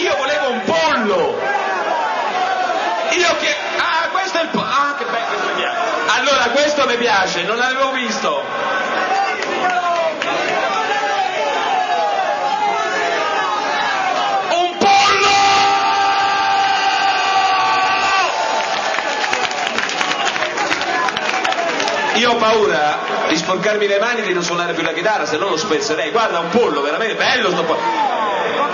Io volevo un pollo! Io che... Ah, questo è il pollo! Ah, che bello, questo mi piace! Allora, questo mi piace, non l'avevo visto! Un pollo! Io ho paura di sporcarmi le mani e di non suonare più la chitarra, se no lo spezzerei. Guarda, un pollo, veramente bello sto pollo.